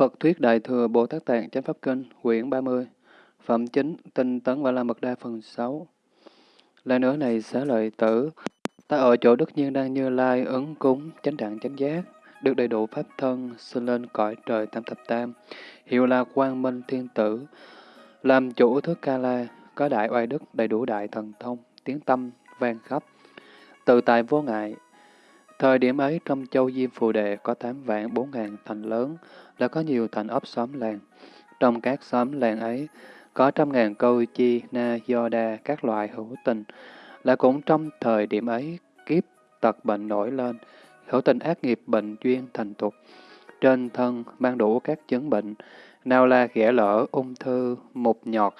Phật Thuyết Đại Thừa Bồ Tát Tạng Chánh Pháp Kinh, quyển 30, Phẩm Chính, Tinh Tấn và La Mật Đa phần 6. Lại nữa này xá lợi tử, ta ở chỗ đức nhiên đang như lai ứng cúng, chánh đẳng chánh giác, được đầy đủ pháp thân, sinh lên cõi trời tam thập tam, hiệu là quang minh thiên tử, làm chủ thức ca la, có đại oai đức, đầy đủ đại thần thông, tiếng tâm, vang khắp, tự tại vô ngại. Thời điểm ấy trong châu Diêm Phù đệ có tám vạn bốn ngàn thành lớn, là có nhiều thành ấp xóm làng. Trong các xóm làng ấy, có trăm ngàn câu chi, na, do đa, các loại hữu tình. Là cũng trong thời điểm ấy, kiếp tật bệnh nổi lên, hữu tình ác nghiệp bệnh duyên thành tục. Trên thân mang đủ các chứng bệnh, nào là ghẻ lỡ, ung thư, mục nhọt,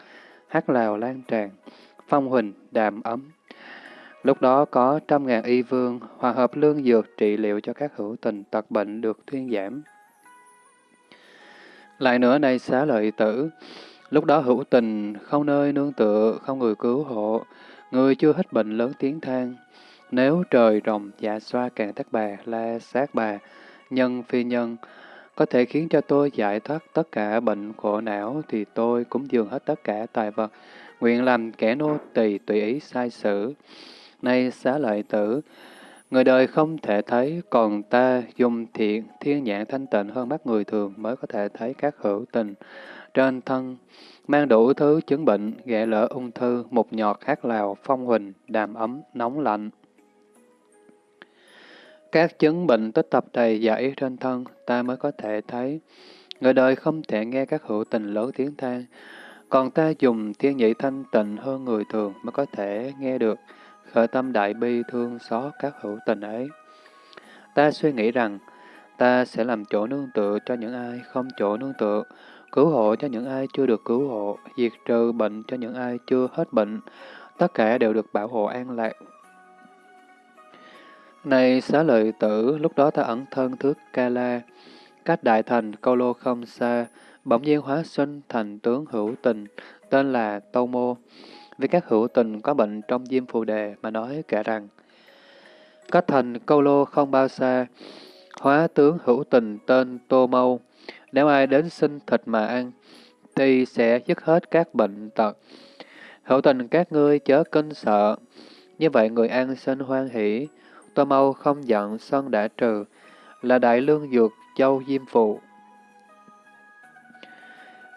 hát lào lan tràn, phong huỳnh, đàm ấm. Lúc đó có trăm ngàn y vương hòa hợp lương dược trị liệu cho các hữu tình tật bệnh được thuyên giảm. Lại nữa này xá lợi tử, lúc đó hữu tình, không nơi nương tựa, không người cứu hộ, người chưa hết bệnh lớn tiếng than. Nếu trời rồng dạ xoa càng tắc bà, la sát bà, nhân phi nhân, có thể khiến cho tôi giải thoát tất cả bệnh khổ não, thì tôi cũng dường hết tất cả tài vật, nguyện làm kẻ nô tỳ tùy ý sai sử. Nay xá lợi tử, Người đời không thể thấy, còn ta dùng thiện, thiên nhãn thanh tịnh hơn mắt người thường mới có thể thấy các hữu tình. Trên thân, mang đủ thứ chứng bệnh, ghẻ lỡ ung thư, mục nhọt, hát lào, phong huỳnh, đàm ấm, nóng lạnh. Các chứng bệnh tích tập đầy dãy trên thân, ta mới có thể thấy. Người đời không thể nghe các hữu tình lớn tiếng than, còn ta dùng thiên nhị thanh tịnh hơn người thường mới có thể nghe được khởi tâm đại bi thương xót các hữu tình ấy. Ta suy nghĩ rằng, ta sẽ làm chỗ nương tựa cho những ai không chỗ nương tựa, cứu hộ cho những ai chưa được cứu hộ, diệt trừ bệnh cho những ai chưa hết bệnh, tất cả đều được bảo hộ an lạc. Này xá lợi tử, lúc đó ta ẩn thân thước ca la, cách đại thành câu lô không xa, bỗng nhiên hóa sinh thành tướng hữu tình, tên là Tâu Mô. Vì các hữu tình có bệnh trong diêm phù đề mà nói kể rằng, Cách thành câu lô không bao xa, hóa tướng hữu tình tên Tô Mâu, nếu ai đến xin thịt mà ăn, thì sẽ dứt hết các bệnh tật. Hữu tình các ngươi chớ kinh sợ, như vậy người ăn xin hoan hỷ, Tô Mâu không giận sân đã trừ, là đại lương dược châu diêm phụ.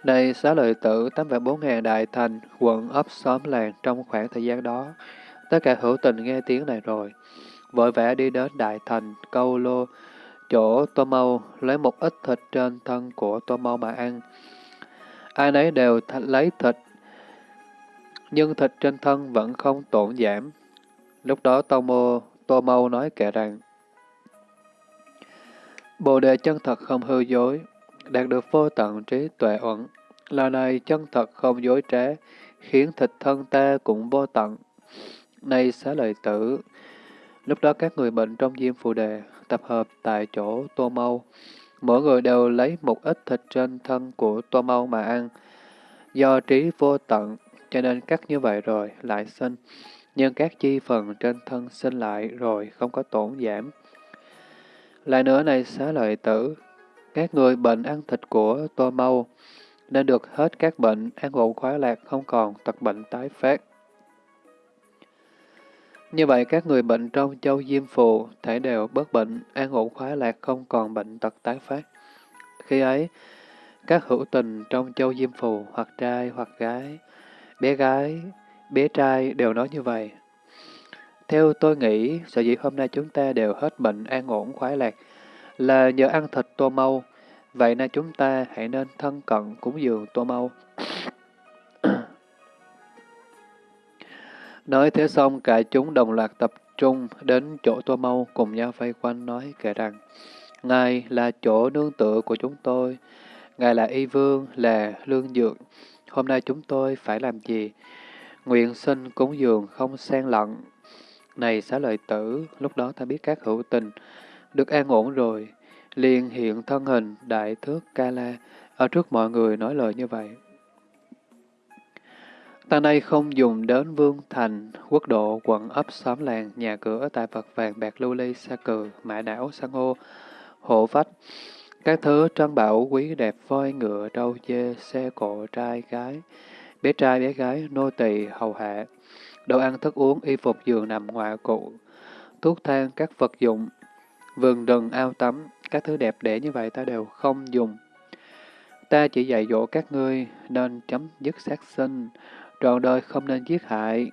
Này xá lợi tử, tám vạn bốn ngàn đại thành, quận ấp xóm làng trong khoảng thời gian đó. Tất cả hữu tình nghe tiếng này rồi. Vội vã đi đến đại thành, câu lô, chỗ tô mâu, lấy một ít thịt trên thân của tô mâu mà ăn. Ai nấy đều th lấy thịt, nhưng thịt trên thân vẫn không tổn giảm. Lúc đó tô mô, tô mâu nói kệ rằng, Bồ đề chân thật không hư dối, đạt được vô tận trí tuệ uẩn. Là này chân thật không dối trá, khiến thịt thân ta cũng vô tận. Này xá lợi tử, lúc đó các người bệnh trong diêm phù đề tập hợp tại chỗ tô mâu. Mỗi người đều lấy một ít thịt trên thân của tô mâu mà ăn. Do trí vô tận, cho nên cắt như vậy rồi lại sinh. Nhưng các chi phần trên thân sinh lại rồi không có tổn giảm. Lại nữa này xá lợi tử, các người bệnh ăn thịt của tô mâu, nên được hết các bệnh, ăn ổn khoái lạc, không còn tật bệnh tái phát. Như vậy, các người bệnh trong châu Diêm Phù thể đều bớt bệnh, an ổn khoái lạc, không còn bệnh tật tái phát. Khi ấy, các hữu tình trong châu Diêm Phù, hoặc trai hoặc gái, bé gái, bé trai đều nói như vậy. Theo tôi nghĩ, sở dĩ hôm nay chúng ta đều hết bệnh an ổn khoái lạc là nhờ ăn thịt tô mâu, vậy nên chúng ta hãy nên thân cận cúng dường tô mâu. Nói thế xong, cả chúng đồng loạt tập trung đến chỗ tô mâu cùng nhau vây quanh nói kể rằng, Ngài là chỗ nương tựa của chúng tôi, Ngài là y vương, là lương dược. Hôm nay chúng tôi phải làm gì? Nguyện sinh cúng dường không xen lận, này xá lợi tử, lúc đó ta biết các hữu tình được an ổn rồi, liền hiện thân hình đại thước ca la ở trước mọi người nói lời như vậy. Ta nay không dùng đến vương thành, quốc độ, quận ấp, xóm làng, nhà cửa, tài vật vàng bạc lưu ly, sa cừ, mã đảo, san hô, hộ vách, Các thứ trân bảo quý đẹp voi ngựa trâu dê, xe cộ trai gái, bé trai bé gái, nô tỳ hầu hạ, đồ ăn thức uống, y phục giường nằm ngoại cụ, thuốc thang, các vật dụng, vườn rừng ao tắm, các thứ đẹp đẽ như vậy ta đều không dùng. Ta chỉ dạy dỗ các ngươi nên chấm dứt sát sinh, trọn đời không nên giết hại,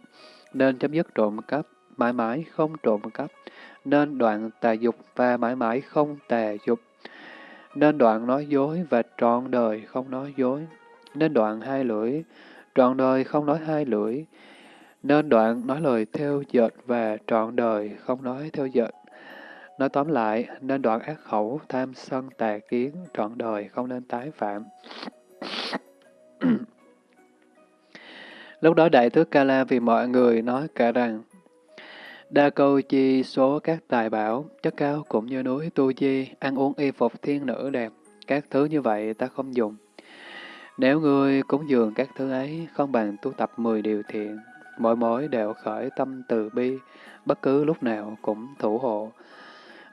nên chấm dứt trộm cắp, mãi mãi không trộm cắp, nên đoạn tà dục và mãi mãi không tà dục, nên đoạn nói dối và trọn đời không nói dối, nên đoạn hai lưỡi, trọn đời không nói hai lưỡi, nên đoạn nói lời theo dệt và trọn đời không nói theo dệt. Nói tóm lại, nên đoạn ác khẩu, tham sân tà kiến, trọn đời không nên tái phạm. Lúc đó Đại Tước Ca La vì mọi người nói cả rằng, Đa câu chi số các tài bảo, chất cao cũng như núi tu chi, ăn uống y phục thiên nữ đẹp, các thứ như vậy ta không dùng. Nếu ngươi cúng dường các thứ ấy, không bằng tu tập 10 điều thiện, mỗi mối đều khởi tâm từ bi, bất cứ lúc nào cũng thủ hộ.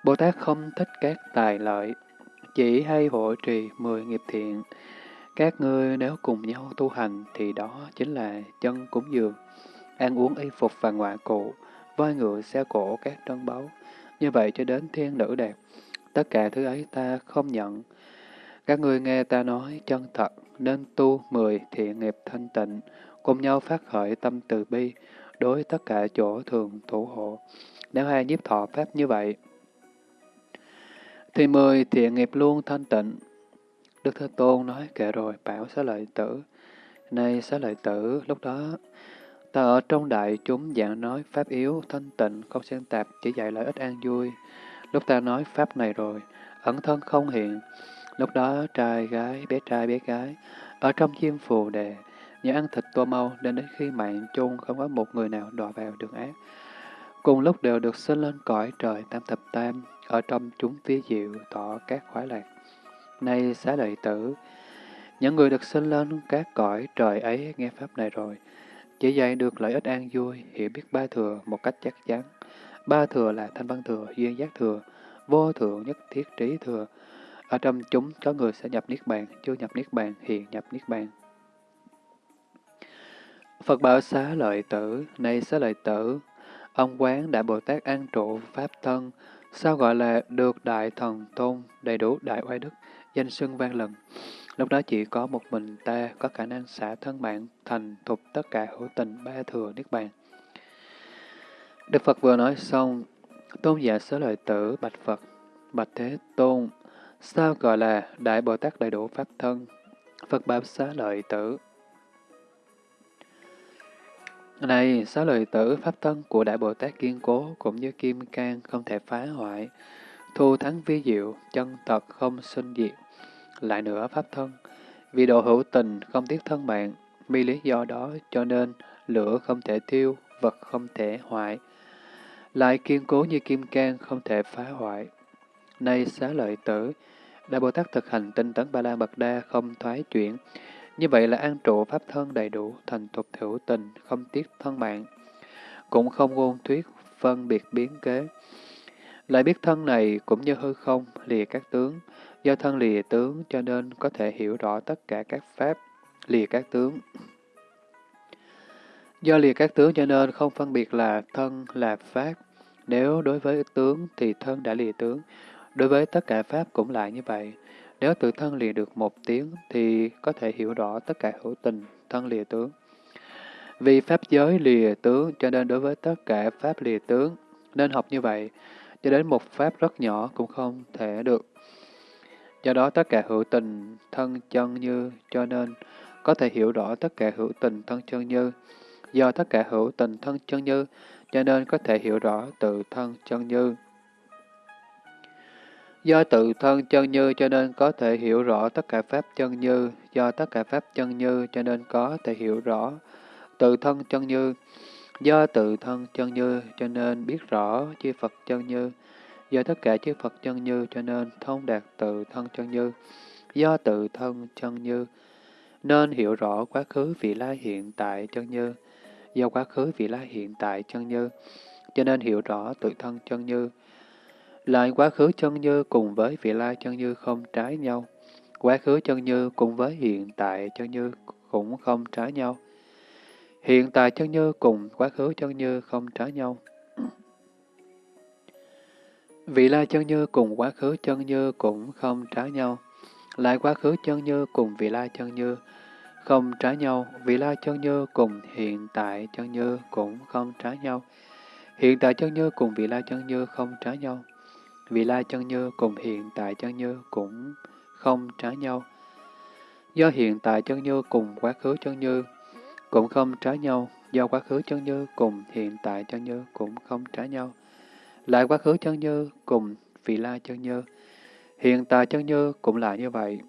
Bồ Tát không thích các tài lợi, chỉ hay hộ trì 10 nghiệp thiện. Các ngươi nếu cùng nhau tu hành thì đó chính là chân cúng dường, ăn uống y phục và ngoại cụ, voi ngựa xe cổ các trân báu. Như vậy cho đến thiên nữ đẹp, tất cả thứ ấy ta không nhận. Các ngươi nghe ta nói chân thật, nên tu mười thiện nghiệp thanh tịnh, cùng nhau phát khởi tâm từ bi, đối tất cả chỗ thường thủ hộ. Nếu hai nhiếp thọ pháp như vậy, thì mười thiện nghiệp luôn thanh tịnh. Đức Thế Tôn nói kệ rồi, bảo xá lợi tử. Nay xá lợi tử, lúc đó ta ở trong đại chúng dạng nói pháp yếu, thanh tịnh, không xen tạp, chỉ dạy lợi ích an vui. Lúc ta nói pháp này rồi, ẩn thân không hiện. Lúc đó trai gái, bé trai bé gái, ở trong chim phù đề, nhờ ăn thịt tô mau nên đến khi mạng chung không có một người nào đọa vào đường ác. Cùng lúc đều được sinh lên cõi trời tam thập tam, ở trong chúng phía diệu tỏ các khoái lạc. Nay xá lợi tử, những người được sinh lên các cõi trời ấy nghe pháp này rồi, chỉ dạy được lợi ích an vui, hiểu biết ba thừa một cách chắc chắn. Ba thừa là thanh văn thừa, duyên giác thừa, vô thượng nhất thiết trí thừa. Ở trong chúng có người sẽ nhập Niết Bàn, chưa nhập Niết Bàn, hiện nhập Niết Bàn. Phật bảo xá lợi tử, nay xá lợi tử, ông quán Đại Bồ Tát an trụ Pháp thân, sao gọi là được Đại Thần Tôn, đầy đủ Đại Oai Đức, danh xưng vang lần. Lúc đó chỉ có một mình ta có khả năng xả thân mạng thành thục tất cả hữu tình ba thừa Niết Bàn. Đức Phật vừa nói xong, tôn giả sớ lợi tử bạch Phật, bạch Thế Tôn, sao gọi là Đại Bồ Tát đầy đủ Pháp thân? Phật bảo xá lợi tử. Này, sáu lợi tử Pháp thân của Đại Bồ Tát kiên cố cũng như kim cang không thể phá hoại, thu thắng vi diệu, chân thật không sinh diệt. Lại nữa Pháp thân, vì độ hữu tình không tiếc thân mạng, vì lý do đó cho nên lửa không thể tiêu vật không thể hoại. Lại kiên cố như kim cang không thể phá hoại. Nay xá lợi tử, Đại Bồ Tát thực hành tinh tấn Ba La Mật Đa không thoái chuyển. Như vậy là an trụ pháp thân đầy đủ, thành tục hữu tình, không tiếc thân mạng. Cũng không ngôn thuyết, phân biệt biến kế. Lại biết thân này cũng như hư không, lìa các tướng, do thân lìa tướng cho nên có thể hiểu rõ tất cả các pháp, lìa các tướng. Do lìa các tướng cho nên không phân biệt là thân là pháp. Nếu đối với tướng thì thân đã lìa tướng, đối với tất cả pháp cũng lại như vậy. Nếu tự thân lìa được một tiếng thì có thể hiểu rõ tất cả hữu tình, thân lìa tướng. Vì pháp giới lìa tướng cho nên đối với tất cả pháp lìa tướng, nên học như vậy, cho đến một pháp rất nhỏ cũng không thể được. Do đó tất cả hữu tình thân chân như cho nên có thể hiểu rõ tất cả hữu tình thân chân như. Do tất cả hữu tình thân chân như cho nên có thể hiểu rõ tự thân chân như. Do tự thân chân như cho nên có thể hiểu rõ tất cả pháp chân như. Do tất cả pháp chân như cho nên có thể hiểu rõ tự thân chân như. Do tự thân chân như cho nên biết rõ chư Phật chân như. Do tất cả chư Phật chân như cho nên thông đạt tự thân chân như. Do tự thân chân như nên hiểu rõ quá khứ vị lai hiện tại chân như. Do quá khứ vị lai hiện tại chân như cho nên hiểu rõ tự thân chân như. Lại quá khứ chân như cùng với vị lai chân như không trái nhau. Quá khứ chân như cùng với hiện tại chân như cũng không trái nhau. Hiện tại chân như cùng quá khứ chân như không trái nhau. Vị lai chân như cùng quá khứ chân như cũng không trái nhau. Lại quá khứ chân như cùng vị lai chân như không trái nhau. Vị lai chân như cùng hiện tại chân như cũng không trái nhau. Hiện tại chân như cùng vị lai chân như không trái nhau. Vị lai chân như cùng hiện tại chân như cũng không trái nhau. Do hiện tại chân như cùng quá khứ chân như cũng không trái nhau, do quá khứ chân như cùng hiện tại chân như cũng không trái nhau. Lại quá khứ chân như cùng vị lai chân như, hiện tại chân như cũng là như vậy.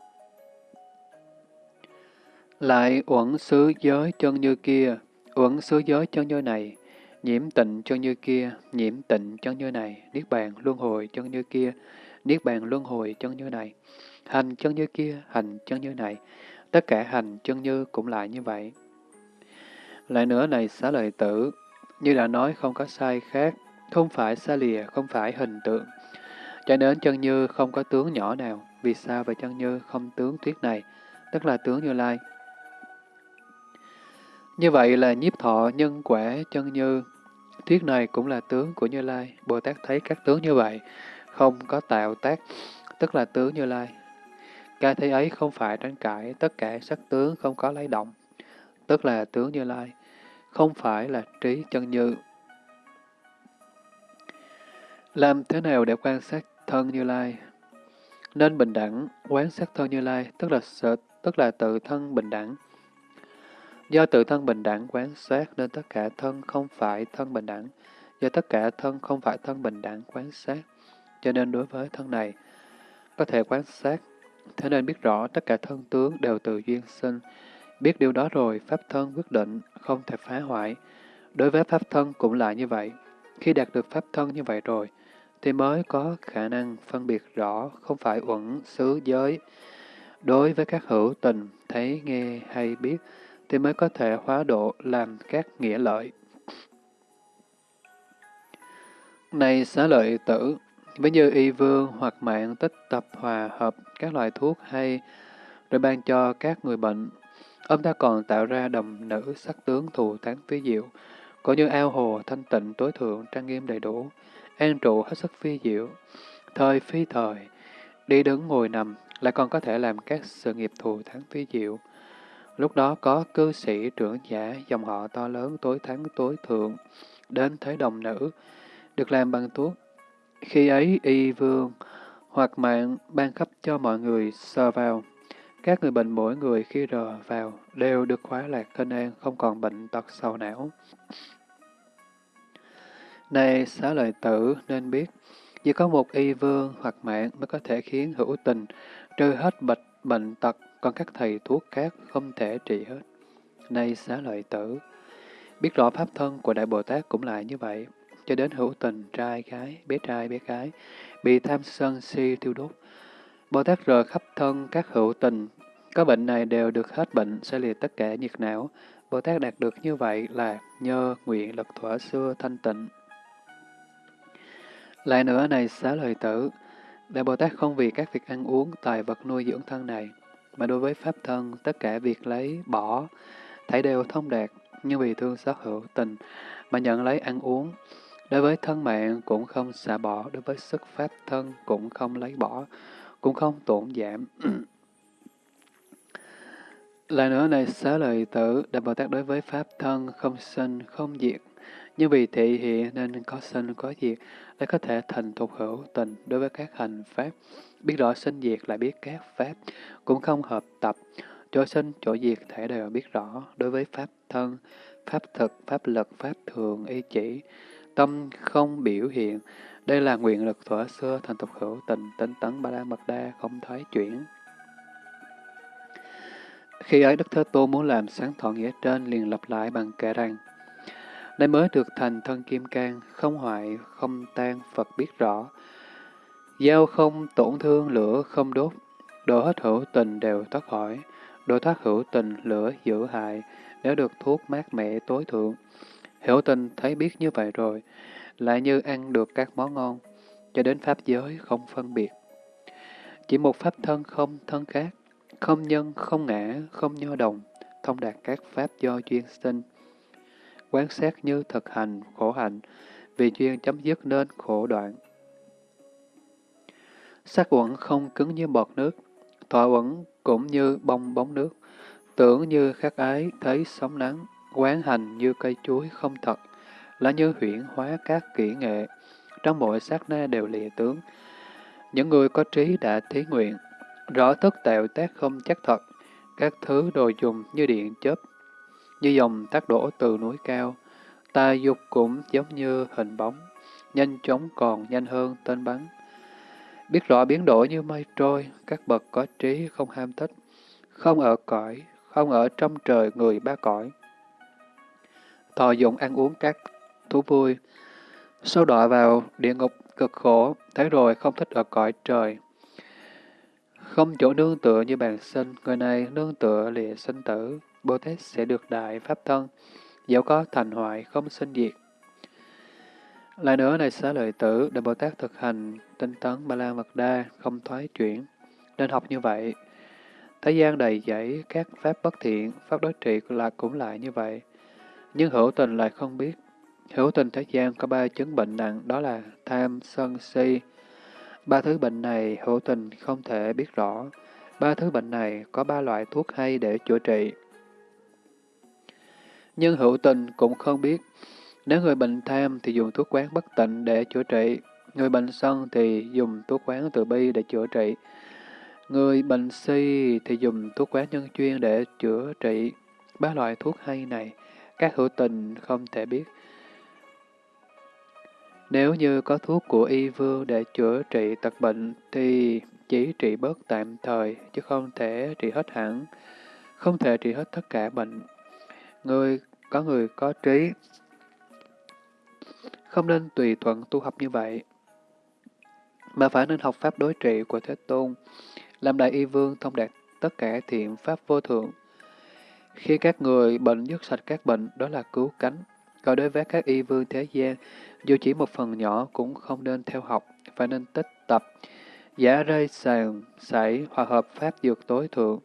Lại uẩn xứ giới chân như kia, uẩn xứ giới chân như này, nhiễm tịnh chân như kia, nhiễm tịnh chân như này, niết bàn luân hồi chân như kia, niết bàn luân hồi chân như này, hành chân như kia, hành chân như này, tất cả hành chân như cũng lại như vậy. Lại nữa này xá lợi tử, như đã nói không có sai khác, không phải xa lìa, không phải hình tượng. Cho nên chân như không có tướng nhỏ nào, vì sao vậy chân như không tướng thuyết này, tức là tướng như lai. Như vậy là nhiếp thọ nhân quả chân như, tiết này cũng là tướng của Như Lai. Bồ Tát thấy các tướng như vậy, không có tạo tác, tức là tướng Như Lai. Cái thấy ấy không phải tranh cãi, tất cả sắc tướng không có lấy động, tức là tướng Như Lai không phải là trí chân như. Làm thế nào để quan sát thân Như Lai? Nên bình đẳng, quán sát thân Như Lai, tức là sợ, tức là tự thân bình đẳng. Do tự thân bình đẳng quán sát nên tất cả thân không phải thân bình đẳng. Do tất cả thân không phải thân bình đẳng quán sát. Cho nên đối với thân này, có thể quán sát. Thế nên biết rõ tất cả thân tướng đều từ duyên sinh, Biết điều đó rồi, pháp thân quyết định, không thể phá hoại. Đối với pháp thân cũng là như vậy. Khi đạt được pháp thân như vậy rồi, thì mới có khả năng phân biệt rõ không phải uẩn xứ giới. Đối với các hữu tình, thấy, nghe hay biết, thì mới có thể hóa độ làm các nghĩa lợi. Này xá lợi tử, ví như y vương hoặc mạng tích tập hòa hợp các loại thuốc hay, rồi ban cho các người bệnh, Ông ta còn tạo ra đồng nữ sắc tướng thù thắng phi diệu, có như ao hồ thanh tịnh tối thượng trang nghiêm đầy đủ, an trụ hết sức phi diệu, thời phi thời, đi đứng ngồi nằm, lại còn có thể làm các sự nghiệp thù thắng phi diệu. Lúc đó có cư sĩ trưởng giả, dòng họ to lớn tối thắng tối thượng, đến thấy đồng nữ, được làm bằng thuốc. Khi ấy y vương hoặc mạng ban khắp cho mọi người sờ vào, các người bệnh mỗi người khi rờ vào đều được khóa lạc thân an, không còn bệnh tật sầu não. Này xá lợi tử nên biết, chỉ có một y vương hoặc mạng mới có thể khiến hữu tình trừ hết bệnh, bệnh tật, còn các thầy thuốc khác không thể trị hết. Này xá lợi tử, biết rõ pháp thân của Đại Bồ Tát cũng lại như vậy, cho đến hữu tình, trai, gái, bé trai, bé gái, bị tham sân si tiêu đốt. Bồ Tát rờ khắp thân các hữu tình, có bệnh này đều được hết bệnh, sẽ liệt tất cả nhiệt não. Bồ Tát đạt được như vậy là nhờ nguyện lực thỏa xưa thanh tịnh. Lại nữa này xá lời tử, Đại Bồ Tát không vì các việc ăn uống, tài vật nuôi dưỡng thân này, mà đối với Pháp thân, tất cả việc lấy, bỏ, thấy đều thông đạt, như vì thương xót hữu tình, mà nhận lấy ăn uống. Đối với thân mạng cũng không xả bỏ, đối với sức Pháp thân cũng không lấy bỏ, cũng không tổn giảm. Lại nữa này xá lợi tử, Đại Bồ Tát đối với Pháp thân không sinh, không diệt. Nhưng vì thị hiện nên có sinh, có diệt, để có thể thành thục hữu tình đối với các hành Pháp. Biết rõ sinh diệt lại biết các Pháp, cũng không hợp tập. Chỗ sinh, chỗ diệt thể đều biết rõ đối với Pháp thân, Pháp thực, Pháp lực, Pháp thường, y chỉ. Tâm không biểu hiện. Đây là nguyện lực thuở xưa thành tục hữu tình, tinh tấn ba la mật đa, không thoái chuyển. Khi ấy Đức Thế Tôn muốn làm sáng thọ nghĩa trên liền lặp lại bằng kệ rằng, Nay mới được thành thân kim cang, không hoại, không tan, Phật biết rõ. Giao không tổn thương, lửa không đốt, độ hết hữu tình đều thoát khỏi, độ thoát hữu tình, lửa giữ hại, nếu được thuốc mát mẻ tối thượng. Hữu tình thấy biết như vậy rồi, lại như ăn được các món ngon, cho đến pháp giới không phân biệt. Chỉ một pháp thân không thân khác, không nhân, không ngã, không nho đồng, thông đạt các pháp do duyên sinh. Quán sát như thực hành, khổ hạnh, vì duyên chấm dứt nên khổ đoạn. Sắc uẩn không cứng như bọt nước, thọ uẩn cũng như bong bóng nước, tưởng như khắc ái thấy sóng nắng, quán hành như cây chuối không thật, là như huyển hóa các kỹ nghệ, trong mỗi sát na đều lìa tướng. Những người có trí đã thí nguyện, rõ thức tẹo tác không chắc thật, các thứ đồ dùng như điện chớp, như dòng tác đổ từ núi cao, ta dục cũng giống như hình bóng, nhanh chóng còn nhanh hơn tên bắn. Biết rõ biến đổi như mây trôi, các bậc có trí không ham thích, không ở cõi, không ở trong trời người ba cõi. Thọ dụng ăn uống các thú vui, sâu đọa vào địa ngục cực khổ, thấy rồi không thích ở cõi trời. Không chỗ nương tựa như bàn sinh, người này nương tựa lìa sinh tử, Bồ Tát sẽ được đại pháp thân, dẫu có thành hoại không sinh diệt. Lại nữa này xá lợi tử, Đại Bồ Tát thực hành tinh tấn ba la mật đa, không thoái chuyển. Nên học như vậy. Thế gian đầy dẫy các pháp bất thiện, pháp đối trị là cũng lại như vậy. Nhưng hữu tình lại không biết. Hữu tình thế gian có ba chứng bệnh nặng, đó là tham, sân, si. Ba thứ bệnh này hữu tình không thể biết rõ. Ba thứ bệnh này có ba loại thuốc hay để chữa trị. Nhưng hữu tình cũng không biết. Nếu người bệnh tham thì dùng thuốc quán bất tịnh để chữa trị. Người bệnh sân thì dùng thuốc quán từ bi để chữa trị. Người bệnh si thì dùng thuốc quán nhân chuyên để chữa trị. Ba loại thuốc hay này, các hữu tình không thể biết. Nếu như có thuốc của y vương để chữa trị tật bệnh thì chỉ trị bớt tạm thời, chứ không thể trị hết hẳn, không thể trị hết tất cả bệnh. Người có người có trí, không nên tùy thuận tu học như vậy, mà phải nên học pháp đối trị của Thế Tôn, làm đại y vương thông đạt tất cả thiện pháp vô thượng. Khi các người bệnh dứt sạch các bệnh, đó là cứu cánh. Còn đối với các y vương thế gian, dù chỉ một phần nhỏ cũng không nên theo học, phải nên tích tập, giả rơi sàn, sảy, hòa hợp pháp dược tối thượng.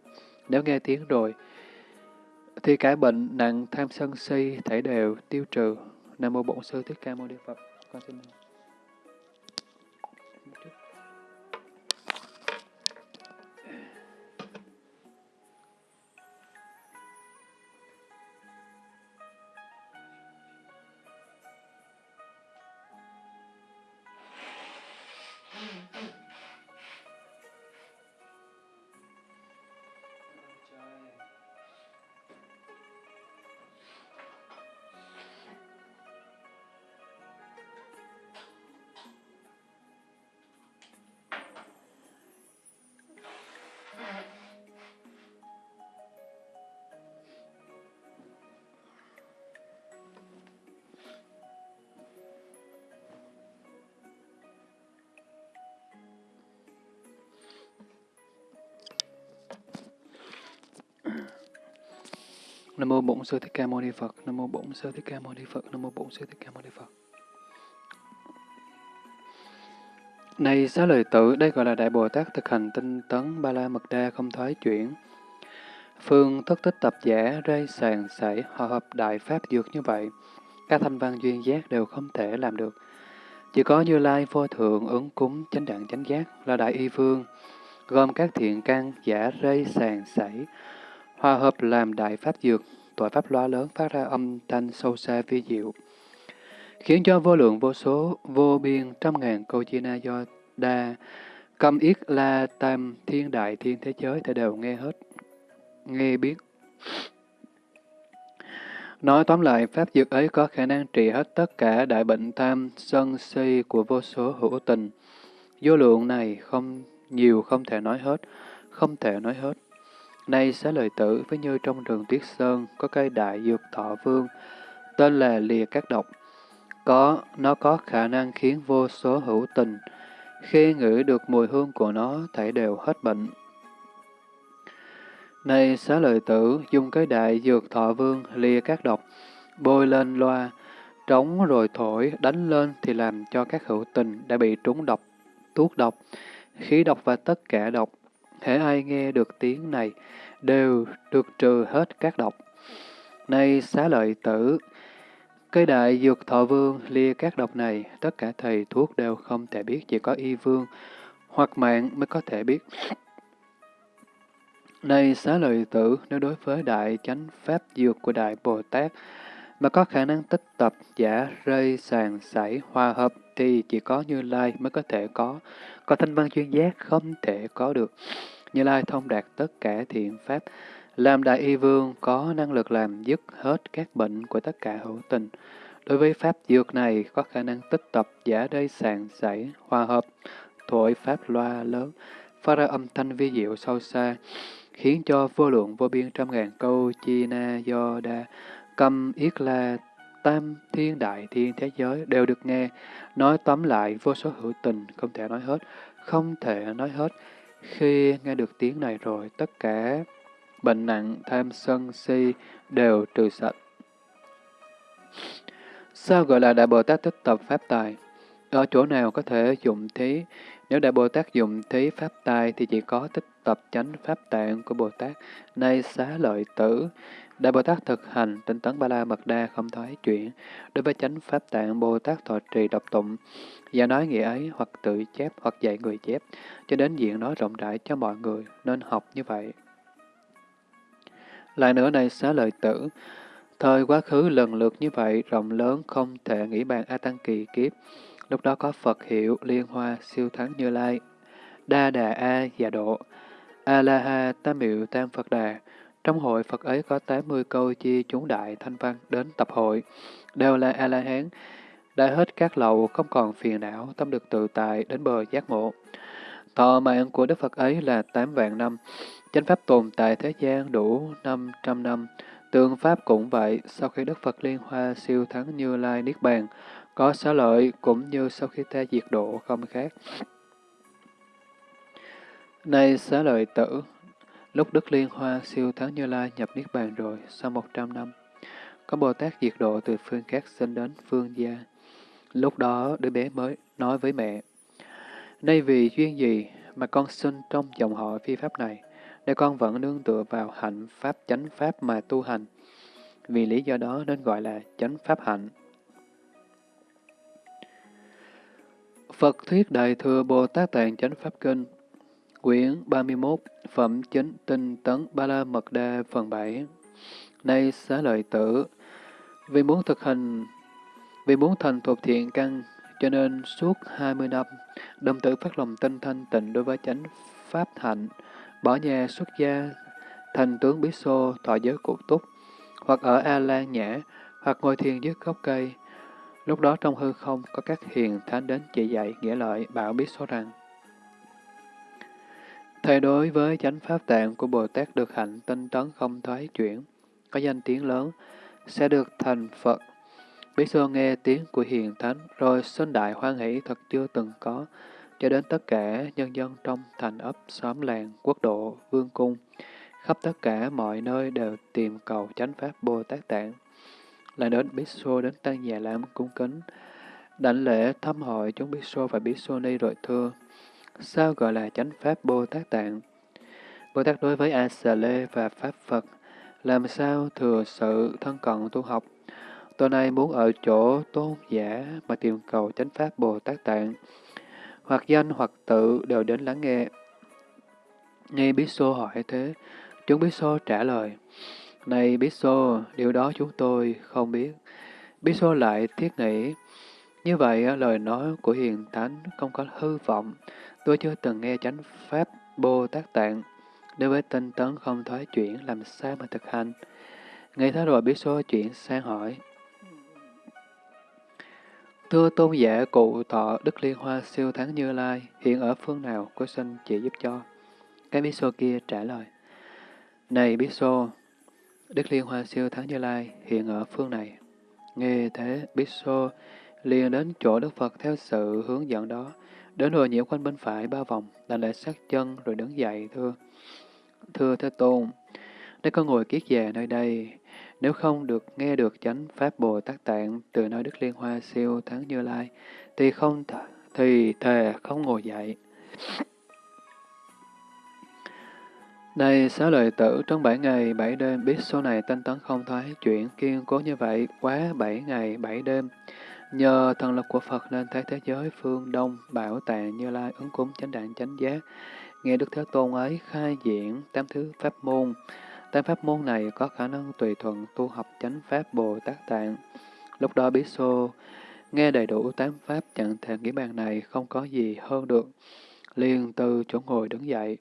Nếu nghe tiếng rồi, thì cả bệnh nặng tham sân si, thể đều, tiêu trừ. Nam mô Bổn Sư Thích Ca Mâu Ni Phật. Con xin Nam mô Bổn Sư Thích Ca Mâu Ni Phật. Nam mô Bổn Sư Thích Ca Mâu Ni Phật. Nam mô Bổn Sư Thích Ca Mâu Ni Phật. Này xá lợi tử, đây gọi là Đại Bồ Tát thực hành tinh tấn ba la mật đa không thoái chuyển. Phương thất tích tập giả, rây sàn sảy, hòa hợp đại pháp dược như vậy. Các thanh văn duyên giác đều không thể làm được. Chỉ có Như Lai vô thượng ứng cúng chánh đẳng chánh giác là Đại Y Vương, gồm các thiện căn giả rây sàn sảy, hòa hợp làm đại pháp dược, tội pháp loa lớn phát ra âm thanh sâu xa vi diệu, khiến cho vô lượng vô số, vô biên trăm ngàn câu chi na do đa, cầm yết la tam thiên đại thiên thế giới thể đều nghe hết, nghe biết. Nói tóm lại, pháp dược ấy có khả năng trị hết tất cả đại bệnh tham, sân si của vô số hữu tình. Vô lượng này không nhiều không thể nói hết, không thể nói hết. Nay xá lợi tử với như trong rừng tuyết sơn có cây đại dược thọ vương, tên là lìa các độc. Có, nó có khả năng khiến vô số hữu tình, khi ngửi được mùi hương của nó, thảy đều hết bệnh. nay xá lợi tử, dùng cái đại dược thọ vương lìa các độc, bôi lên loa, trống rồi thổi, đánh lên thì làm cho các hữu tình đã bị trúng độc, thuốc độc, khí độc và tất cả độc. Hễ ai nghe được tiếng này, đều được trừ hết các độc. Nay xá lợi tử, cây đại dược thọ vương lia các độc này, tất cả thầy thuốc đều không thể biết, chỉ có y vương hoặc mạng mới có thể biết. Này xá lợi tử, nếu đối với đại chánh pháp dược của Đại Bồ Tát, mà có khả năng tích tập, giả, rơi, sàn, sảy, hòa hợp, thì chỉ có Như Lai mới có thể có, có thanh văn chuyên giác không thể có được. Như Lai thông đạt tất cả thiện pháp, làm đại y vương có năng lực làm dứt hết các bệnh của tất cả hữu tình. Đối với pháp dược này có khả năng tích tập, giả đây sàn, sảy, hòa hợp, thổi pháp loa lớn, phát ra âm thanh vi diệu sâu xa, khiến cho vô lượng vô biên trăm ngàn câu chi na do đa, cầm yết la, tam thiên đại thiên thế giới đều được nghe, nói tóm lại vô số hữu tình, không thể nói hết, không thể nói hết. Khi nghe được tiếng này rồi, tất cả bệnh nặng, tham sân, si đều trừ sạch. Sao gọi là Đại Bồ Tát tích tập Pháp Tài? Ở chỗ nào có thể dụng thí? Nếu Đại Bồ Tát dụng thí Pháp Tài thì chỉ có tích tập chánh Pháp Tạng của Bồ Tát, nay xá lợi tử. Đại Bồ Tát thực hành tinh tấn ba la mật đa không thoái chuyển. Đối với chánh Pháp Tạng, Bồ Tát thọ trì độc tụng, và nói nghĩa ấy hoặc tự chép hoặc dạy người chép, cho đến diện nói rộng rãi cho mọi người, nên học như vậy. Lại nữa này xá lợi tử, thời quá khứ lần lượt như vậy, rộng lớn không thể nghĩ bàn A Tăng kỳ kiếp. Lúc đó có Phật hiệu, liên hoa, siêu thắng như lai, đa đà A già độ, A-la-ha tam miệu tam Phật đà. Trong hội Phật ấy có 80 câu chi chúng đại thanh văn đến tập hội, đều là A-la-hán, đã hết các lậu, không còn phiền não, tâm được tự tại, đến bờ giác ngộ. Thọ mạng của Đức Phật ấy là 8 vạn năm, chánh pháp tồn tại thế gian đủ 500 năm, tương pháp cũng vậy, sau khi Đức Phật Liên Hoa siêu thắng Như Lai Niết Bàn, có xá lợi cũng như sau khi ta diệt độ không khác. Nay xá lợi tử, lúc Đức Liên Hoa siêu thắng Như Lai nhập Niết Bàn rồi, sau 100 năm, có Bồ Tát diệt độ từ phương khác sinh đến phương gia. Lúc đó đứa bé mới nói với mẹ, Nay vì duyên gì mà con sinh trong dòng họ phi pháp này, để con vẫn nương tựa vào hạnh pháp chánh pháp mà tu hành. Vì lý do đó nên gọi là chánh pháp hạnh. Phật Thuyết Đại Thừa Bồ Tát Tạng Chánh Pháp Kinh Quyển 31 Phẩm Chính Tinh Tấn Ba La Mật Đa Phần 7 Nay xá lợi tử Vì muốn thực hành Vì muốn thành thuộc thiện căn cho nên suốt 20 năm đồng tử phát lòng tinh thanh tịnh đối với chánh pháp hạnh bỏ nhà xuất gia, thành tướng Bí Xô thọ giới cụ túc, hoặc ở A Lan Nhã, hoặc ngồi thiền dưới gốc cây. Lúc đó trong hư không có các hiền thánh đến chỉ dạy nghĩa lợi bảo Bí Xô rằng Thầy đối với chánh pháp tạng của Bồ Tát được hạnh tinh tấn không thoái chuyển, có danh tiếng lớn, sẽ được thành Phật. Bí Xô nghe tiếng của hiền thánh, rồi sinh đại hoan hỷ thật chưa từng có, cho đến tất cả nhân dân trong thành ấp, xóm làng, quốc độ, vương cung, khắp tất cả mọi nơi đều tìm cầu chánh pháp Bồ Tát Tạng. Lại đến Bí Xô đến Tăng Già Lam cung kính, đảnh lễ thăm hội chúng Bí Xô và Bí Xô Ni rồi thưa, sao gọi là chánh pháp Bồ Tát Tạng? Bồ Tát đối với A Xà Lê và Pháp Phật, làm sao thừa sự thân cận tu học? Tôi nay muốn ở chỗ tôn giả mà tìm cầu chánh pháp Bồ Tát Tạng, hoặc danh hoặc tự đều đến lắng nghe. Nghe Bí Xô hỏi thế, chúng Bí Xô trả lời, Này Bí Xô, điều đó chúng tôi không biết. Bí Xô lại thiết nghĩ, như vậy lời nói của Hiền Thánh không có hư vọng, tôi chưa từng nghe chánh Pháp Bồ Tát Tạng, đối với tinh tấn không thoái chuyển làm sao mà thực hành. nghe thế rồi biết Xô chuyển sang hỏi, Thưa tôn giả cụ thọ Đức Liên Hoa siêu thắng Như Lai, hiện ở phương nào, có xin chỉ giúp cho. Cái bí xô kia trả lời. Này bí xô, Đức Liên Hoa siêu thắng Như Lai hiện ở phương này. Nghe thế, bí xô liền đến chỗ Đức Phật theo sự hướng dẫn đó, đến rồi nhiễu quanh bên phải ba vòng, đành lại sát chân rồi đứng dậy thưa. Thưa Thế Tôn, nếu có ngồi kiết già nơi đây, Nếu không được nghe được chánh Pháp Bồ Tát Tạng từ nơi Đức Liên Hoa siêu thắng Như Lai, thì không th thì thề không ngồi dậy. Này xá lợi tử, trong bảy ngày, bảy đêm, biết số này tinh tấn không thoái chuyển, kiên cố như vậy, quá bảy ngày, bảy đêm. Nhờ thần lực của Phật nên thấy thế giới phương Đông, bảo tàng Như Lai, ứng cúng chánh đạn chánh giác. Nghe Đức Thế Tôn ấy khai diễn tám thứ pháp môn. Tám pháp môn này có khả năng tùy thuận tu học chánh pháp Bồ Tát Tạng. Lúc đó Bí Xô nghe đầy đủ tám pháp chẳng thể nghĩ bàn này không có gì hơn được. liền từ chỗ ngồi đứng dậy.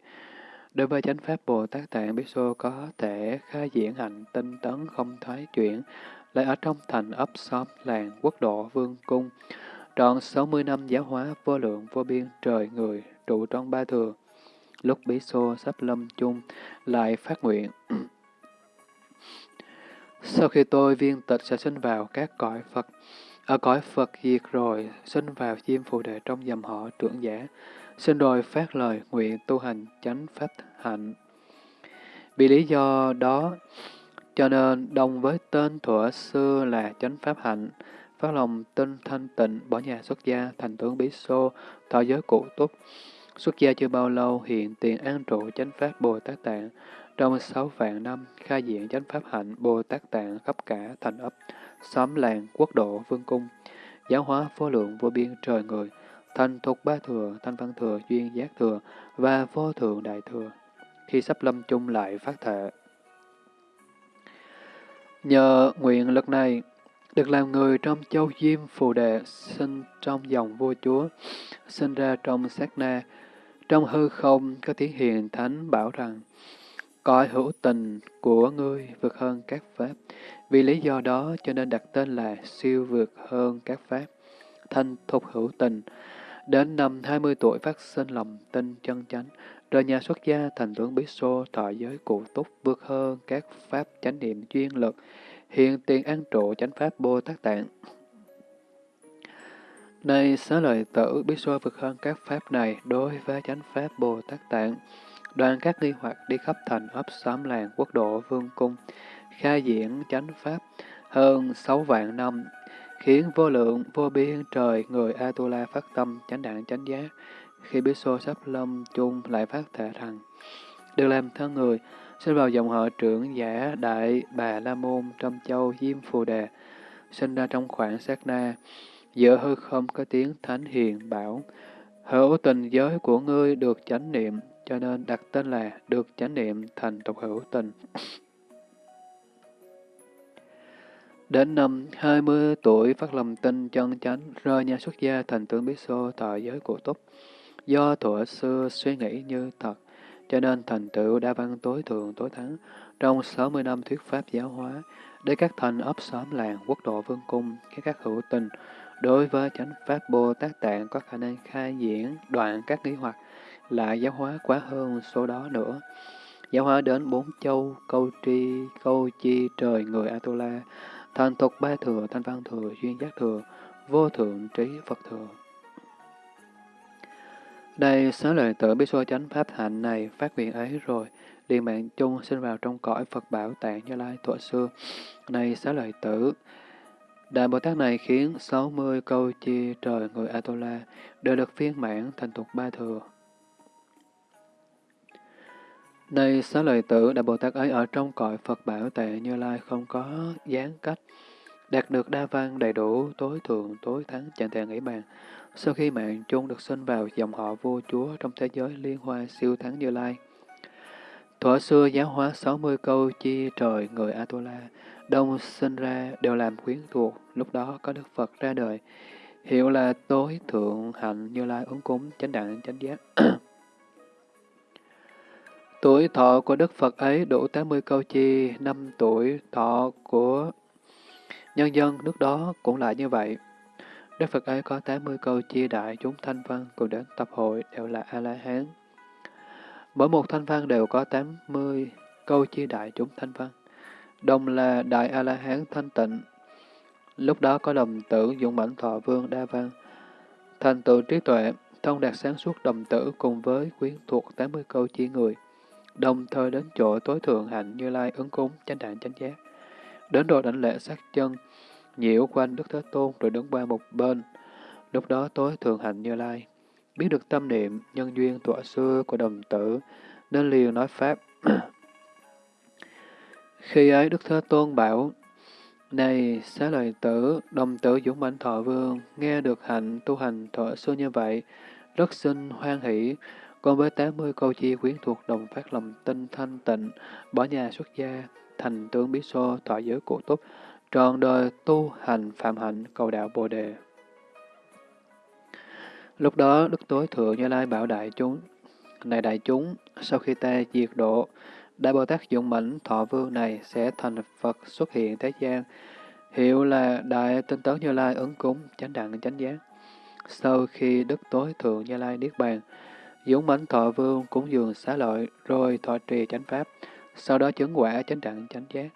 Đối với chánh pháp Bồ Tát Tạng, Bí Xô có thể khai diễn hạnh tinh tấn không thoái chuyển, lại ở trong thành ấp xóm làng quốc độ vương cung. Trọn 60 năm giáo hóa vô lượng vô biên trời người trụ trong ba thừa. Lúc bí xô sắp lâm chung, lại phát nguyện. Sau khi tôi viên tịch sẽ sinh vào các cõi Phật, ở cõi Phật diệt rồi, sinh vào chim phù đệ trong dòng họ trưởng giả, sinh rồi phát lời nguyện tu hành chánh pháp hạnh. Vì lý do đó, cho nên đồng với tên thuở xưa là chánh pháp hạnh, phát lòng tinh thanh tịnh, bỏ nhà xuất gia, thành tướng bí xô, thọ giới cụ túc. Xuất gia chưa bao lâu, hiện tiền an trụ chánh pháp Bồ Tát Tạng. Trong sáu vạn năm, khai diện chánh pháp hạnh Bồ Tát Tạng khắp cả thành ấp, xóm làng, quốc độ, vương cung, giáo hóa vô lượng vô biên trời người, thành thuộc ba thừa, thanh văn thừa, duyên giác thừa và vô thượng đại thừa. Khi sắp lâm chung lại phát thệ. Nhờ nguyện lực này, được làm người trong châu Diêm Phù Đệ, sinh trong dòng vua chúa, sinh ra trong sát na. Trong hư không có tiếng hiền thánh bảo rằng, cõi hữu tình của ngươi vượt hơn các pháp. Vì lý do đó cho nên đặt tên là siêu vượt hơn các pháp. Thanh thục hữu tình. Đến năm 20 tuổi phát sinh lòng tin chân chánh, rời nhà xuất gia thành tướng Bí Xô thọ giới cụ túc vượt hơn các pháp chánh niệm chuyên lực, hiện tiền an trụ chánh pháp Bồ Tát Tạng. Này xá lợi tử Bí xô vượt hơn các pháp này đối với chánh pháp Bồ Tát Tạng, đoàn các nghi hoặc đi khắp thành ấp xóm làng quốc độ vương cung, khai diễn chánh pháp hơn sáu vạn năm, khiến vô lượng vô biên trời người Atula phát tâm chánh đạn chánh giác, khi Bí xô sắp lâm chung lại phát thể rằng, được làm thân người, sinh vào dòng họ trưởng giả Đại Bà La Môn trong châu Diêm Phù Đề, sinh ra trong khoảng sát na, giữa hư không có tiếng thánh hiền bảo, hữu tình giới của ngươi được chánh niệm, cho nên đặt tên là được chánh niệm thành tục hữu tình. Đến năm 20 tuổi phát lòng tin chân chánh, rơi nhà xuất gia thành tướng Bí Xô tại giới của túc. Do thuở xưa suy nghĩ như thật, cho nên thành tựu đa văn tối thượng tối thắng trong 60 năm thuyết pháp giáo hóa, để các thành ấp xóm làng, quốc độ vương cung, các các hữu tình, đối với chánh pháp Bồ Tát Tạng có khả năng khai diễn đoạn các nghi hoặc, lại giáo hóa quá hơn số đó nữa. Giáo hóa đến bốn châu, câu tri, câu chi, trời, người Atula, thành tục ba thừa, thanh văn thừa, duyên giác thừa, vô thượng trí Phật thừa. Đây, xá lợi tử biết xua chánh pháp hạnh này phát nguyện ấy rồi, liền mạng chung sinh vào trong cõi Phật bảo tạng như lai thuở xưa. Này xá lợi tử, Đại Bồ Tát này khiến 60 câu chi trời người Atola đều được phiên mãn thành tục ba thừa. Này xá lợi tử, Đại Bồ Tát ấy ở trong cõi Phật bảo tạng như lai không có gián cách, đạt được đa văn đầy đủ, tối thượng, tối thắng, chẳng thể nghĩ bàn. Sau khi mạng chung được sinh vào dòng họ vua chúa trong thế giới liên hoa siêu thắng như lai. Thuở xưa giáo hóa 60 câu chi trời người Atola, đông sinh ra đều làm quyến thuộc, lúc đó có Đức Phật ra đời, hiệu là tối thượng hạnh như lai ứng cúng chánh đẳng chánh giác. tuổi thọ của Đức Phật ấy đủ 80 câu chi, năm tuổi thọ của nhân dân nước đó cũng lại như vậy. Đức Phật ấy có 80 câu chia đại chúng thanh văn cùng đến tập hội đều là A-la-hán. Mỗi một thanh văn đều có 80 câu chia đại chúng thanh văn. Đồng là Đại A-la-hán thanh tịnh. Lúc đó có đồng tử dũng mãnh thọ vương đa văn. Thành tựu trí tuệ, thông đạt sáng suốt đồng tử cùng với quyến thuộc 80 câu chia người. Đồng thời đến chỗ tối thượng hạnh như lai ứng cúng chánh đạn chánh giác. đến rồi đảnh lễ sát chân, nhiễu quanh Đức Thế Tôn rồi đứng qua một bên. Lúc đó tối thường hành Như Lai, biết được tâm niệm, nhân duyên tọa xưa của đồng tử, nên liền nói Pháp. Khi ấy Đức Thế Tôn bảo, Này xá lợi tử, đồng tử dũng mãnh thọ vương, nghe được hạnh tu hành thọ xưa như vậy, rất xin hoan hỷ, còn với 80 câu chi quyến thuộc đồng phát lòng tinh thanh tịnh, bỏ nhà xuất gia, thành tướng bí xô, thọ giới cụ túc, trọn đời tu hành phạm hạnh cầu đạo Bồ đề. Lúc đó, Đức Tối Thượng Như Lai bảo đại chúng, Này đại chúng, sau khi ta diệt độ, Đại Bồ Tát Dũng Mãnh Thọ Vương này sẽ thành Phật xuất hiện thế gian, hiệu là Đại Tinh Tấn Như Lai ứng cúng, chánh đẳng chánh giác. Sau khi Đức Tối Thượng Như Lai Niết Bàn, Dũng Mãnh Thọ Vương cúng dường xá lợi, rồi thọ trì chánh pháp, sau đó chứng quả chánh đẳng chánh giác.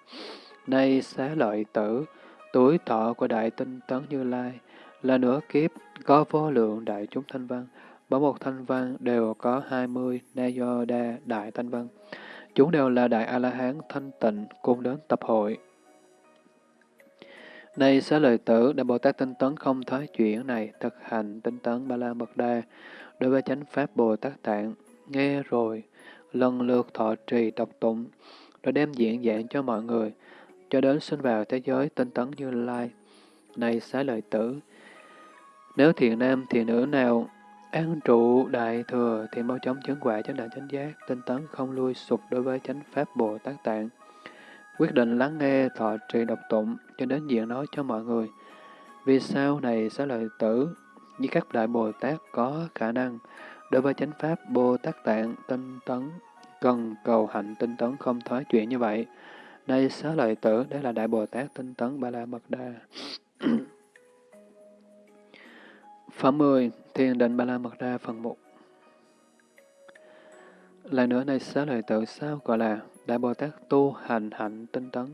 Nay xá lợi tử, tuổi thọ của Đại Tinh Tấn Như Lai là nửa kiếp, có vô lượng đại chúng thanh văn, mỗi một thanh văn đều có hai mươi na do đa đại thanh văn. Chúng đều là đại A-la-hán thanh tịnh cùng đến tập hội. Nay xá lợi tử, Đại Bồ Tát tinh tấn không thoái chuyển này, thực hành tinh tấn ba la mật đa, đối với chánh pháp Bồ Tát Tạng, nghe rồi, lần lượt thọ trì đọc tụng, rồi đem diễn giảng cho mọi người, cho đến sinh vào thế giới tinh tấn như lai. Này xá lợi tử, nếu thiện nam, thiện nữ nào an trụ đại thừa thì mau chóng chứng quả chánh đẳng chánh giác, tinh tấn không lui sụp đối với chánh pháp Bồ Tát Tạng. Quyết định lắng nghe thọ trì độc tụng cho đến diện nói cho mọi người. Vì sao này xá lợi tử, như các đại Bồ Tát có khả năng đối với chánh pháp Bồ Tát Tạng tinh tấn, cần cầu hạnh tinh tấn không thoái chuyển như vậy. Đây xá lợi tử, đây là đại Bồ Tát tinh tấn Ba La Mật Đa. Phẩm 10. Thiền định Ba La Mật Đa phần 1 Lại nữa này xá lợi tự sao gọi là Đại Bồ Tát tu hành hạnh tinh tấn,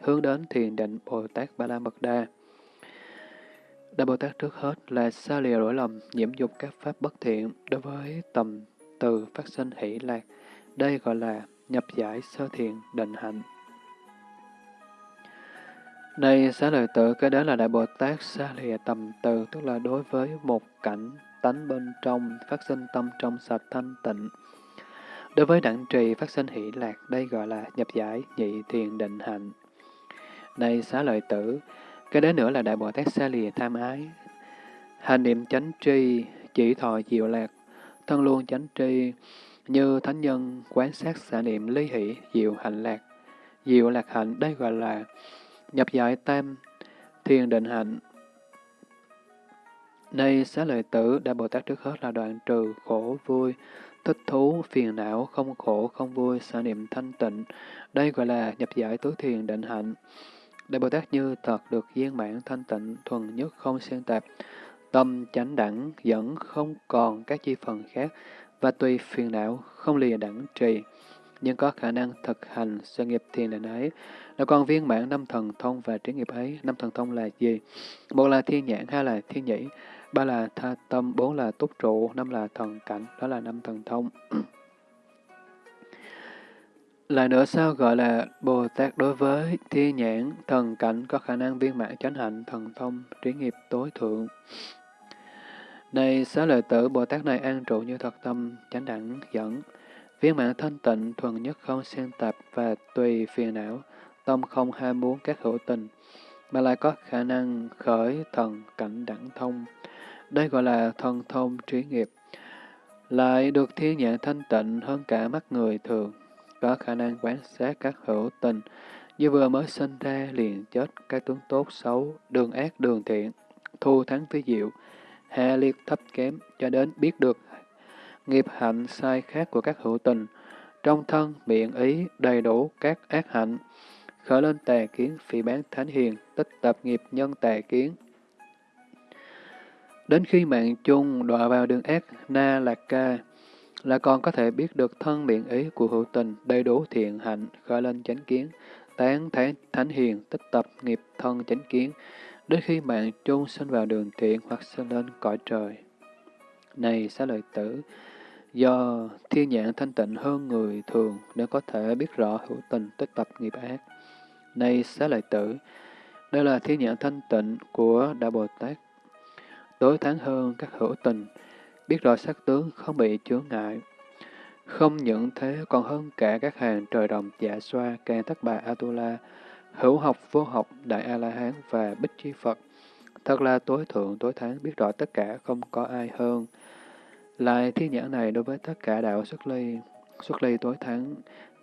hướng đến thiền định Bồ Tát Ba La Mật Đa. Đại Bồ Tát trước hết là xa lìa lỗi lầm, nhiễm dục các pháp bất thiện đối với tầm từ phát sinh hỷ lạc. Đây gọi là nhập giải sơ thiền định hạnh. Đây xá lợi tử, cái đó là Đại Bồ Tát xa lìa tầm từ, tức là đối với một cảnh tánh bên trong, phát sinh tâm trong sạch thanh tịnh. Đối với đẳng trì phát sinh hỷ lạc, đây gọi là nhập giải, nhị thiền định hạnh. Đây xá lợi tử, cái đó nữa là Đại Bồ Tát xa lìa tham ái. Hành niệm chánh tri, chỉ thọ diệu lạc, thân luôn chánh tri, như thánh nhân quán sát xả niệm ly hỷ, diệu hạnh lạc. Diệu lạc hạnh, đây gọi là nhập giải tam, thiền định hạnh. Nay xá lợi tử, Đại Bồ Tát trước hết là đoạn trừ khổ vui, thích thú, phiền não, không khổ, không vui, sở niệm thanh tịnh. Đây gọi là nhập giải tứ thiền định hạnh. Đại Bồ Tát như thật được viên mãn thanh tịnh, thuần nhất không xen tạp, tâm chánh đẳng dẫn không còn các chi phần khác, và tùy phiền não không lìa đẳng trì, nhưng có khả năng thực hành sự nghiệp thiền định ấy, là con viên mãn năm thần thông và trí nghiệp ấy. Năm thần thông là gì? Một là thiên nhãn, hai là thiên nhĩ, ba là tha tâm, bốn là túc trụ, năm là thần cảnh, đó là năm thần thông. Lại nữa sao gọi là Bồ Tát đối với thiên nhãn, thần cảnh có khả năng viên mãn chánh hạnh, thần thông, trí nghiệp tối thượng. Này xá lợi tử, Bồ Tát này an trụ như thật tâm, chánh đẳng, dẫn, viên mạng thanh tịnh, thuần nhất không xen tạp và tùy phiền não, tâm không ham muốn các hữu tình, mà lại có khả năng khởi thần cảnh đẳng thông. Đây gọi là thần thông trí nghiệp. Lại được thiên nhãn thanh tịnh hơn cả mắt người thường, có khả năng quan sát các hữu tình, như vừa mới sinh ra liền chết các tướng tốt xấu, đường ác đường thiện, thu thắng phi diệu, hạ liệt thấp kém, cho đến biết được nghiệp hạnh sai khác của các hữu tình, trong thân, miệng, ý, đầy đủ các ác hạnh, khởi lên tà kiến, phỉ bán thánh hiền, tích tập nghiệp nhân tà kiến. Đến khi mạng chung đọa vào đường ác, na lạc ca, là còn có thể biết được thân miệng ý của hữu tình, đầy đủ thiện hạnh, khởi lên chánh kiến, tán thánh, thánh hiền, tích tập nghiệp thân chánh kiến, đến khi mạng chung sinh vào đường thiện hoặc sinh lên cõi trời. Này xá lợi tử, do thiên nhãn thanh tịnh hơn người thường để có thể biết rõ hữu tình tích tập nghiệp ác, nay xá lợi tử, đây là thiên nhãn thanh tịnh của Đại Bồ Tát. Tối thắng hơn các hữu tình, biết rõ sắc tướng không bị chướng ngại. Không những thế còn hơn cả các hàng trời đồng dạ xoa, càng thất bà Atula, hữu học, vô học, đại A-la-hán và bích chi Phật. Thật là tối thượng, tối thắng, biết rõ tất cả, không có ai hơn. Lại thiên nhãn này đối với tất cả đạo xuất ly, xuất ly tối thắng,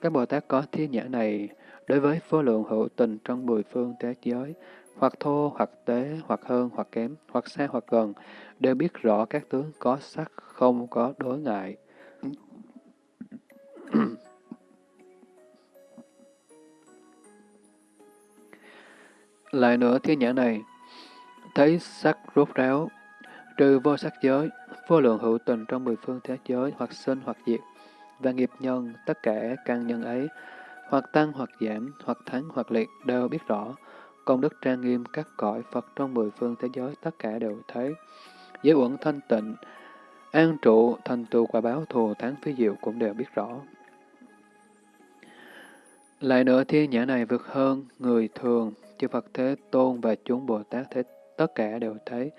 các Bồ Tát có thiên nhãn này đối với vô lượng hữu tình trong mười phương thế giới, hoặc thô, hoặc tế, hoặc hơn, hoặc kém, hoặc xa, hoặc gần, đều biết rõ các tướng có sắc, không có đối ngại. Lại nữa thiên nhãn này, thấy sắc rốt ráo, trừ vô sắc giới, vô lượng hữu tình trong mười phương thế giới, hoặc sinh hoặc diệt, và nghiệp nhân, tất cả căn nhân ấy, hoặc tăng hoặc giảm, hoặc thắng hoặc liệt, đều biết rõ. Công đức trang nghiêm các cõi Phật trong mười phương thế giới, tất cả đều thấy. Giới uẩn thanh tịnh, an trụ, thành tựu quả báo thù thắng phi diệu cũng đều biết rõ. Lại nữa thiên nhãn này vượt hơn người thường, chư Phật Thế Tôn và chúng Bồ Tát Thế tất cả đều thấy,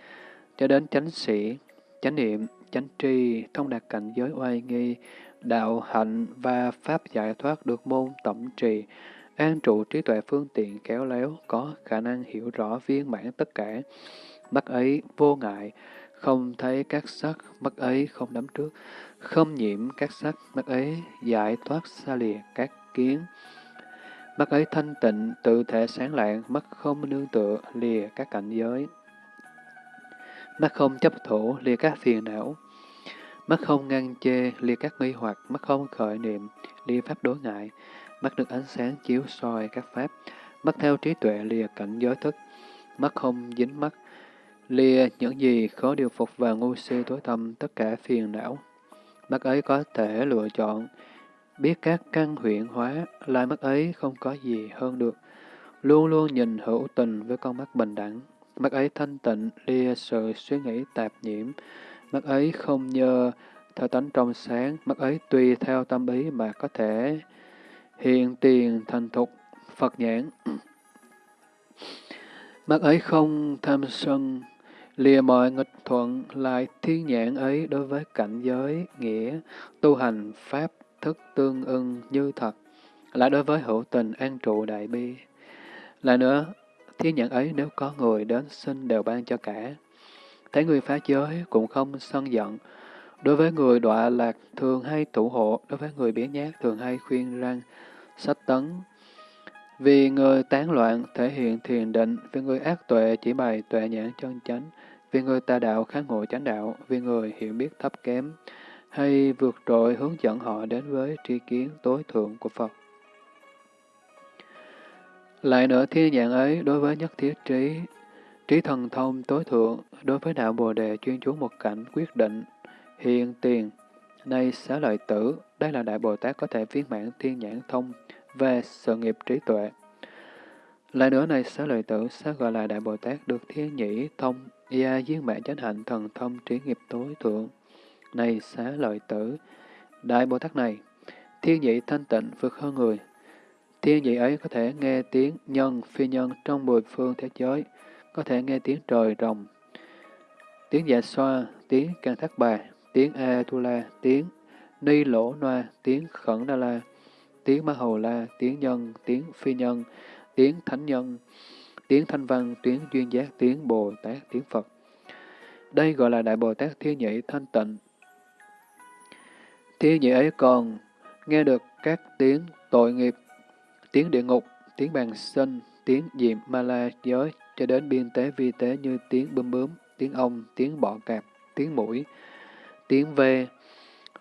cho đến chánh sĩ, chánh niệm, chánh tri, thông đạt cảnh giới oai nghi, đạo hạnh và pháp giải thoát được môn tổng trì, an trụ trí tuệ phương tiện kéo léo, có khả năng hiểu rõ viên mãn tất cả. Mắt ấy vô ngại, không thấy các sắc, mắt ấy không đắm trước, không nhiễm các sắc, mắt ấy giải thoát xa lìa các kiến. Mắt ấy thanh tịnh, tự thể sáng lạng, mắt không nương tựa, lìa các cảnh giới. Mắt không chấp thủ, lìa các phiền não. Mắt không ngăn chê, lìa các nghi hoặc, mắt không khởi niệm, lìa pháp đối ngại. Mắt được ánh sáng chiếu soi các pháp, mắt theo trí tuệ lìa cảnh giới thức. Mắt không dính mắt, lìa những gì khó điều phục và ngu si tối tâm tất cả phiền não. Mắt ấy có thể lựa chọn, biết các căn huyện hóa, lại mắt ấy không có gì hơn được. Luôn luôn nhìn hữu tình với con mắt bình đẳng. Mắt ấy thanh tịnh, lìa sự suy nghĩ tạp nhiễm. Mắt ấy không nhờ theo tánh trong sáng, mắt ấy tùy theo tâm ý mà có thể hiện tiền thành thục, Phật nhãn. Mắt ấy không tham sân, lìa mọi nghịch thuận lại thiên nhãn ấy đối với cảnh giới, nghĩa, tu hành, pháp, thức tương ưng như thật, lại đối với hữu tình an trụ đại bi. Lại nữa, thiên nhãn ấy nếu có người đến xin đều ban cho cả. Thấy người phá giới cũng không sân giận. Đối với người đọa lạc thường hay tụ hộ, đối với người biến nhát thường hay khuyên răng, sách tấn. Vì người tán loạn thể hiện thiền định, vì người ác tuệ chỉ bày tuệ nhãn chân chánh, vì người tà đạo kháng ngộ chánh đạo, vì người hiểu biết thấp kém, hay vượt trội hướng dẫn họ đến với tri kiến tối thượng của Phật. Lại nữa thiên nhãn ấy đối với nhất thiết trí, trí thần thông tối thượng, đối với đạo Bồ Đề chuyên chú một cảnh quyết định, hiện tiền. Nay xá lợi tử, đây là Đại Bồ Tát có thể viên mãn thiên nhãn thông về sự nghiệp trí tuệ. Lại nữa này xá lợi tử sẽ gọi là Đại Bồ Tát được thiên nhĩ thông, gia viên mãn chánh hạnh thần thông trí nghiệp tối thượng. Này xá lợi tử, Đại Bồ Tát này, thiên nhị thanh tịnh vượt hơn người. Thiên nhị ấy có thể nghe tiếng nhân, phi nhân trong mười phương thế giới, có thể nghe tiếng trời rồng, tiếng dạ xoa, tiếng can thác bà, tiếng a tu la, tiếng ni lỗ noa, tiếng khẩn đa la, tiếng ma hầu la, tiếng nhân, tiếng phi nhân, tiếng thánh nhân, tiếng thanh văn, tiếng duyên giác, tiếng Bồ Tát, tiếng Phật. Đây gọi là Đại Bồ Tát Thiên Nhị Thanh Tịnh. Thiên Nhị ấy còn nghe được các tiếng tội nghiệp, tiếng địa ngục, tiếng bàn sinh, tiếng diệm ma la giới cho đến biên tế vi tế như tiếng bướm bướm, tiếng ong, tiếng bọ cạp, tiếng mũi, tiếng ve,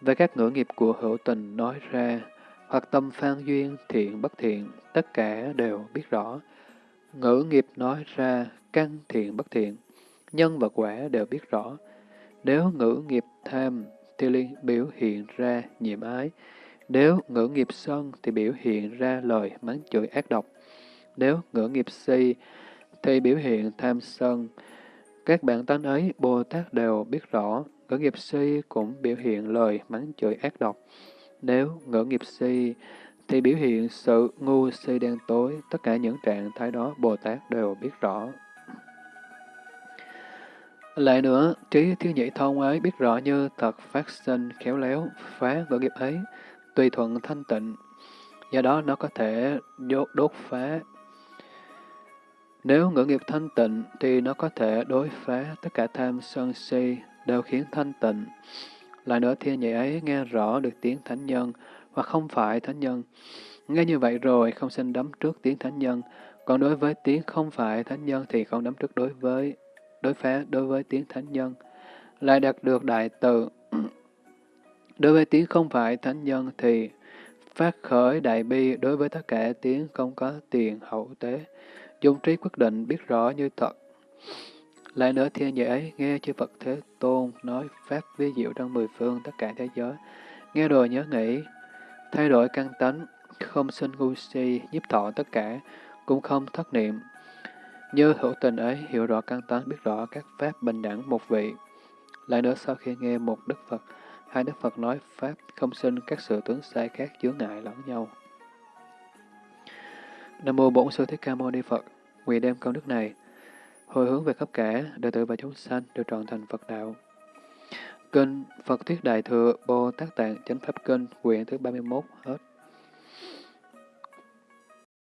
và các ngữ nghiệp của hữu tình nói ra, hoặc tâm phan duyên, thiện bất thiện, tất cả đều biết rõ. Ngữ nghiệp nói ra, căn thiện bất thiện, nhân và quả đều biết rõ. Nếu ngữ nghiệp tham thì liên biểu hiện ra nhiệm ái. Nếu ngữ nghiệp sân thì biểu hiện ra lời mắng chửi ác độc. Nếu ngữ nghiệp si thì biểu hiện tham sân. Các bạn tánh ấy, Bồ Tát đều biết rõ, ngữ nghiệp si cũng biểu hiện lời mắng chửi ác độc. Nếu ngữ nghiệp si thì biểu hiện sự ngu si đen tối, tất cả những trạng thái đó Bồ Tát đều biết rõ. Lại nữa, trí thiếu nhị thông ấy biết rõ như thật phát sinh khéo léo, phá ngữ nghiệp ấy, tùy thuận thanh tịnh, do đó nó có thể đốt, đốt phá. Nếu ngữ nghiệp thanh tịnh thì nó có thể đối phá tất cả tham sân si, đều khiến thanh tịnh. Lại nữa thiên nhị ấy nghe rõ được tiếng thánh nhân, hoặc không phải thánh nhân. Nghe như vậy rồi không xin đấm trước tiếng thánh nhân, còn đối với tiếng không phải thánh nhân thì không đấm trước đối với đối phá đối với tiếng thánh nhân. Lại đạt được đại từ đối với tiếng không phải thánh nhân thì phát khởi đại bi đối với tất cả tiếng không có tiền hậu tế. Dung trí quyết định biết rõ như thật. Lại nữa thiên dễ ấy nghe chư Phật Thế Tôn nói pháp vi diệu trong mười phương tất cả thế giới. Nghe rồi nhớ nghĩ, thay đổi căn tánh, không sinh ngu si, nhiếp thọ tất cả, cũng không thất niệm. Như hữu tình ấy hiểu rõ căn tánh, biết rõ các pháp bình đẳng một vị. Lại nữa sau khi nghe một Đức Phật, hai Đức Phật nói pháp không sinh các sự tướng sai khác chướng ngại lẫn nhau. Nam mô Bổn Sư Thích Ca Mâu Ni Phật. Nguyện đem công đức này, hồi hướng về khắp cả đệ tử và chúng sanh được trọn thành Phật đạo. Kinh Phật Thuyết Đại Thừa Bồ Tát Tạng Chánh Pháp Kinh, quyển thứ 31 hết.